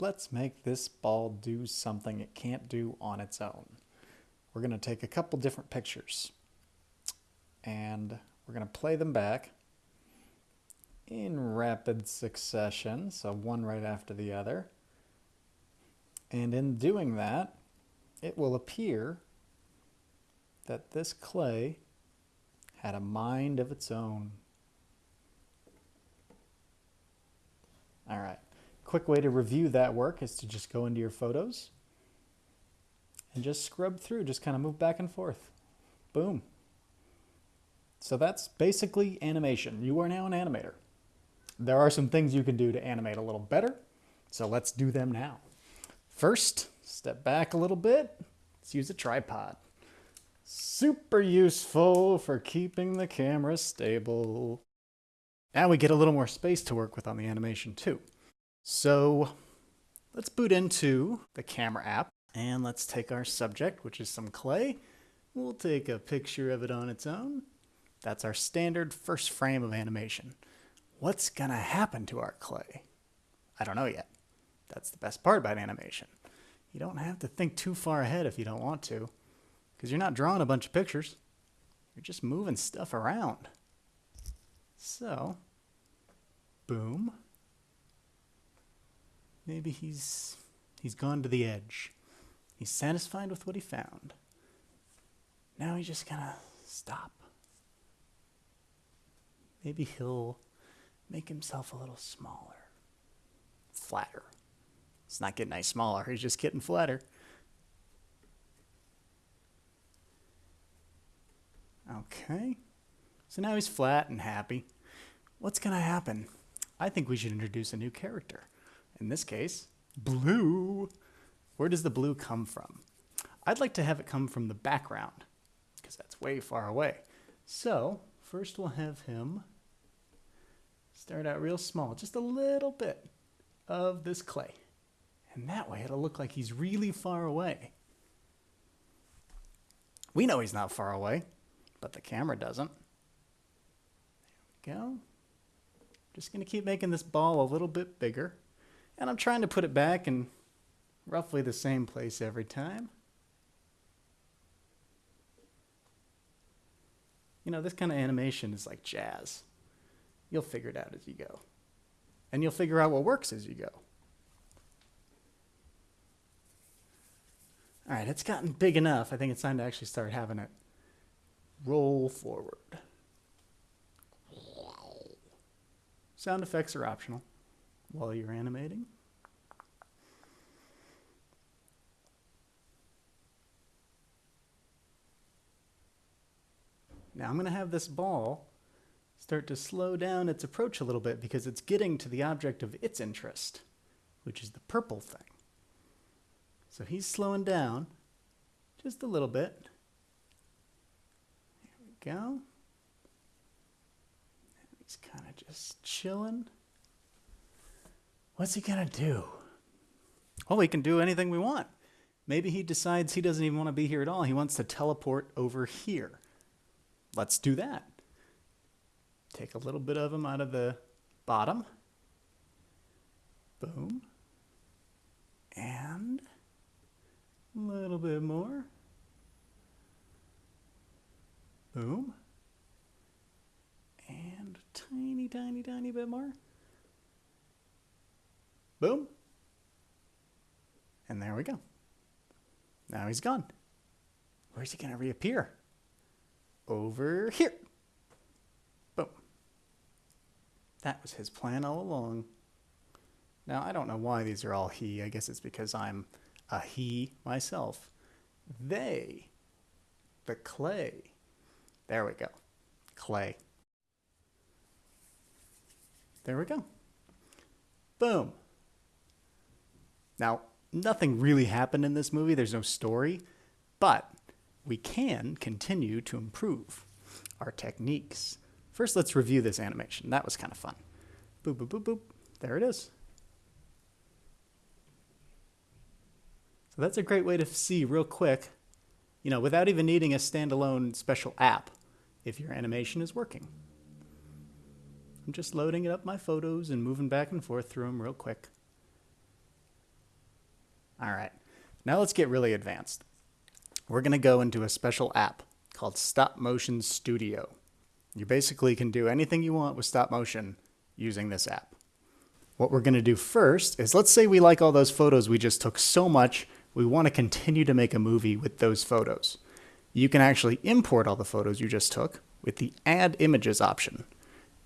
let's make this ball do something it can't do on its own. We're going to take a couple different pictures and we're going to play them back in rapid succession, so one right after the other. And in doing that, it will appear that this clay had a mind of its own. All right, quick way to review that work is to just go into your photos and just scrub through, just kind of move back and forth. Boom. So that's basically animation. You are now an animator. There are some things you can do to animate a little better, so let's do them now. First, step back a little bit. Let's use a tripod. Super useful for keeping the camera stable. Now we get a little more space to work with on the animation too. So let's boot into the camera app and let's take our subject, which is some clay. We'll take a picture of it on its own. That's our standard first frame of animation. What's gonna happen to our clay? I don't know yet. That's the best part about animation. You don't have to think too far ahead if you don't want to because you're not drawing a bunch of pictures. You're just moving stuff around. So, boom. Maybe he's he's gone to the edge. He's satisfied with what he found. Now he's just gonna stop. Maybe he'll make himself a little smaller, flatter. It's not getting any smaller, he's just getting flatter. Okay. So now he's flat and happy. What's to happen? I think we should introduce a new character. In this case, blue. Where does the blue come from? I'd like to have it come from the background because that's way far away. So first we'll have him start out real small, just a little bit of this clay. And that way it'll look like he's really far away. We know he's not far away but the camera doesn't. There we go. Just going to keep making this ball a little bit bigger. And I'm trying to put it back in roughly the same place every time. You know, this kind of animation is like jazz. You'll figure it out as you go. And you'll figure out what works as you go. All right, it's gotten big enough. I think it's time to actually start having it roll forward. Sound effects are optional while you're animating. Now I'm going to have this ball start to slow down its approach a little bit because it's getting to the object of its interest, which is the purple thing. So he's slowing down just a little bit There we go. He's kind of just chilling. What's he going to do? Well, he can do anything we want. Maybe he decides he doesn't even want to be here at all. He wants to teleport over here. Let's do that. Take a little bit of him out of the bottom. Boom. And a little bit more. Boom. And tiny, tiny, tiny bit more. Boom. And there we go. Now he's gone. Where's he going to reappear? Over here. Boom. That was his plan all along. Now, I don't know why these are all he. I guess it's because I'm a he myself. They, the clay, there we go. Clay. There we go. Boom. Now, nothing really happened in this movie. There's no story, but we can continue to improve our techniques. First, let's review this animation. That was kind of fun. Boop, boop, boop, boop. There it is. So that's a great way to see real quick, you know, without even needing a standalone special app, if your animation is working. I'm just loading it up my photos and moving back and forth through them real quick. All right, now let's get really advanced. We're going to go into a special app called Stop Motion Studio. You basically can do anything you want with stop motion using this app. What we're going to do first is let's say we like all those photos we just took so much, we want to continue to make a movie with those photos. You can actually import all the photos you just took with the Add Images option.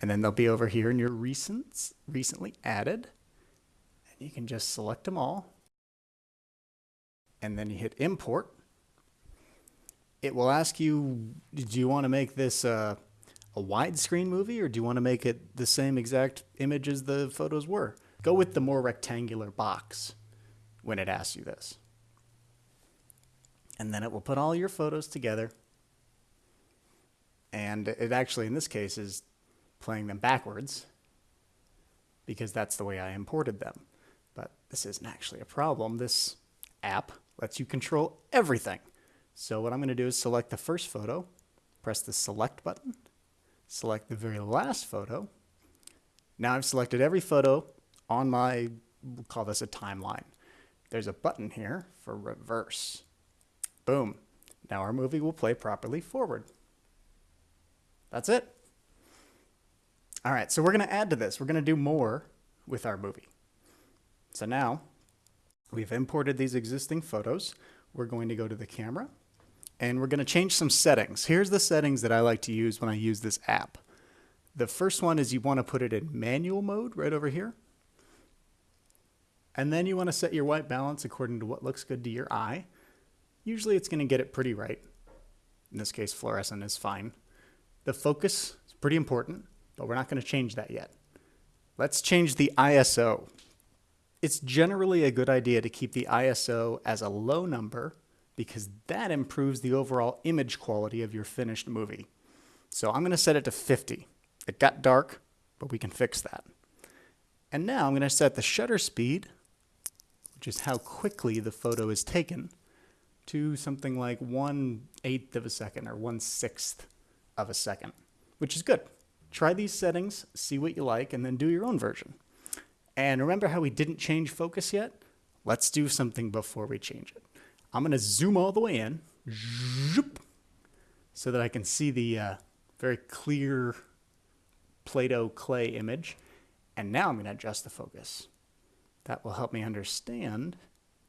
And then they'll be over here in your recents, recently added. And you can just select them all. And then you hit Import. It will ask you, do you want to make this uh, a widescreen movie or do you want to make it the same exact image as the photos were? Go with the more rectangular box when it asks you this. And then it will put all your photos together. And it actually, in this case, is playing them backwards because that's the way I imported them. But this isn't actually a problem. This app lets you control everything. So what I'm going to do is select the first photo, press the select button, select the very last photo. Now I've selected every photo on my, we'll call this a timeline. There's a button here for reverse. Boom. Now our movie will play properly forward. That's it. All right, so we're going to add to this. We're going to do more with our movie. So now we've imported these existing photos. We're going to go to the camera and we're going to change some settings. Here's the settings that I like to use when I use this app. The first one is you want to put it in manual mode right over here. And then you want to set your white balance according to what looks good to your eye. Usually it's going to get it pretty right. In this case, fluorescent is fine. The focus is pretty important, but we're not going to change that yet. Let's change the ISO. It's generally a good idea to keep the ISO as a low number because that improves the overall image quality of your finished movie. So I'm going to set it to 50. It got dark, but we can fix that. And now I'm going to set the shutter speed, which is how quickly the photo is taken, to something like one eighth of a second or one sixth of a second, which is good. Try these settings, see what you like, and then do your own version. And remember how we didn't change focus yet? Let's do something before we change it. I'm going to zoom all the way in so that I can see the uh, very clear Play-Doh clay image. And now I'm going to adjust the focus. That will help me understand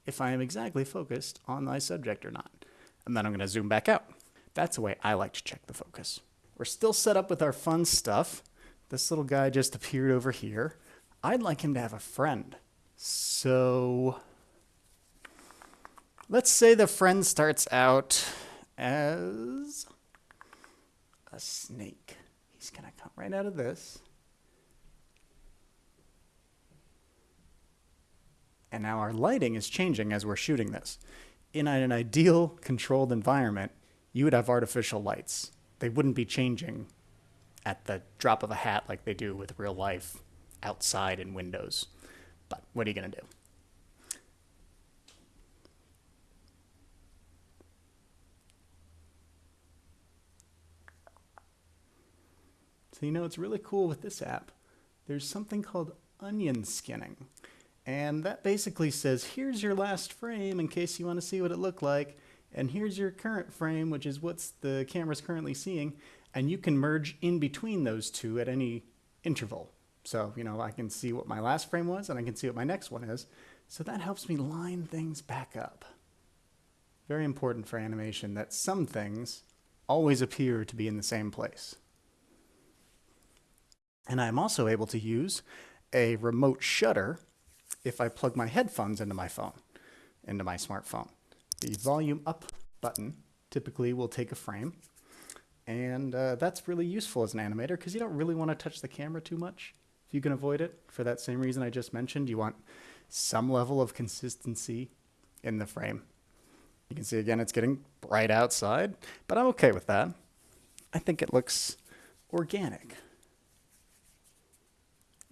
if I am exactly focused on my subject or not. And then I'm going to zoom back out. That's the way I like to check the focus. We're still set up with our fun stuff. This little guy just appeared over here. I'd like him to have a friend. So Let's say the friend starts out as a snake. He's going to come right out of this. And now our lighting is changing as we're shooting this. In an ideal controlled environment, you would have artificial lights. They wouldn't be changing at the drop of a hat like they do with real life outside in windows. But what are you going to do? So you know it's really cool with this app. There's something called onion skinning. And that basically says, here's your last frame in case you want to see what it looked like. And here's your current frame, which is what's the camera's currently seeing. And you can merge in between those two at any interval. So, you know, I can see what my last frame was and I can see what my next one is. So that helps me line things back up. Very important for animation that some things always appear to be in the same place. And I'm also able to use a remote shutter if I plug my headphones into my phone, into my smartphone. The volume up button typically will take a frame. And uh, that's really useful as an animator because you don't really want to touch the camera too much if you can avoid it. For that same reason I just mentioned, you want some level of consistency in the frame. You can see again, it's getting bright outside, but I'm okay with that. I think it looks organic.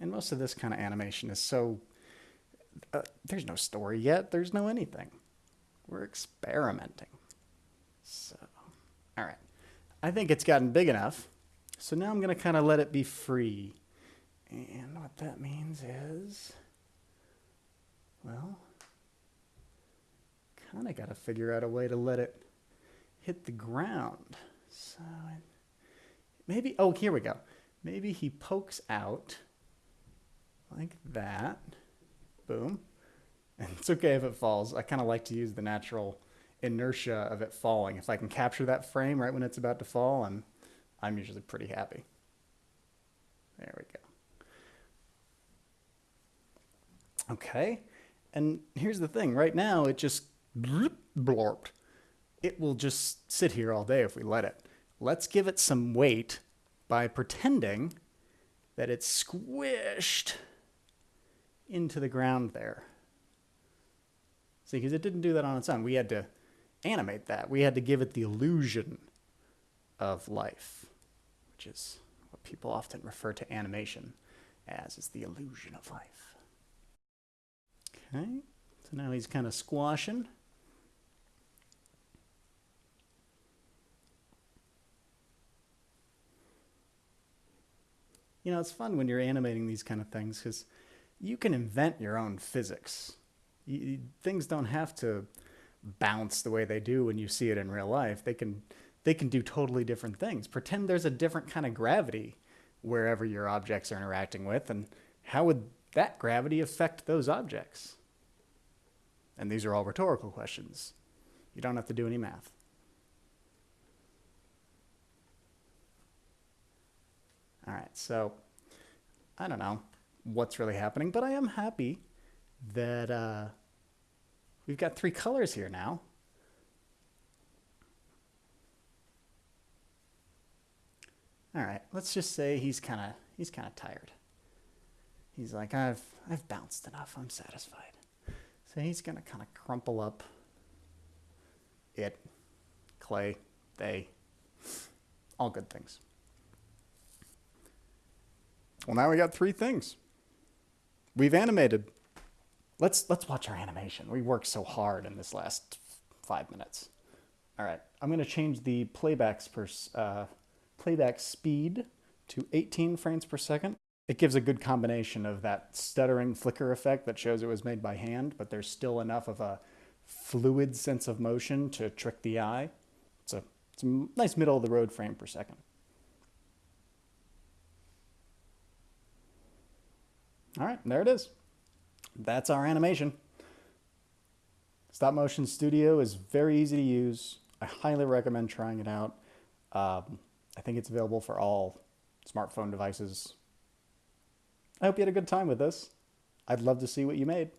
And most of this kind of animation is so, uh, there's no story yet. There's no anything. We're experimenting. So, all right. I think it's gotten big enough. So now I'm going to kind of let it be free. And what that means is, well, kind of got to figure out a way to let it hit the ground. So maybe, oh, here we go. Maybe he pokes out like that. Boom. And it's okay if it falls. I kind of like to use the natural inertia of it falling. If I can capture that frame right when it's about to fall, I'm, I'm usually pretty happy. There we go. Okay. And here's the thing. Right now, it just blorped. It will just sit here all day if we let it. Let's give it some weight by pretending that it's squished into the ground there. See, because it didn't do that on its own. We had to animate that. We had to give it the illusion of life, which is what people often refer to animation as, is the illusion of life. Okay, so now he's kind of squashing. You know, it's fun when you're animating these kind of things because you can invent your own physics. You, things don't have to bounce the way they do when you see it in real life. They can they can do totally different things. Pretend there's a different kind of gravity wherever your objects are interacting with, and how would that gravity affect those objects? And these are all rhetorical questions. You don't have to do any math. All right, so I don't know what's really happening, but I am happy that uh, we've got three colors here now. All right, let's just say he's kind of he's kind of tired. He's like, I've I've bounced enough. I'm satisfied. So he's gonna kind of crumple up it, clay, they, all good things. Well, now we got three things. We've animated. Let's let's watch our animation. We worked so hard in this last five minutes. All right, I'm going to change the playbacks per uh, playback speed to 18 frames per second. It gives a good combination of that stuttering flicker effect that shows it was made by hand, but there's still enough of a fluid sense of motion to trick the eye. It's a, it's a nice middle of the road frame per second. All right, there it is. That's our animation. Stop Motion Studio is very easy to use. I highly recommend trying it out. Um, I think it's available for all smartphone devices. I hope you had a good time with this. I'd love to see what you made.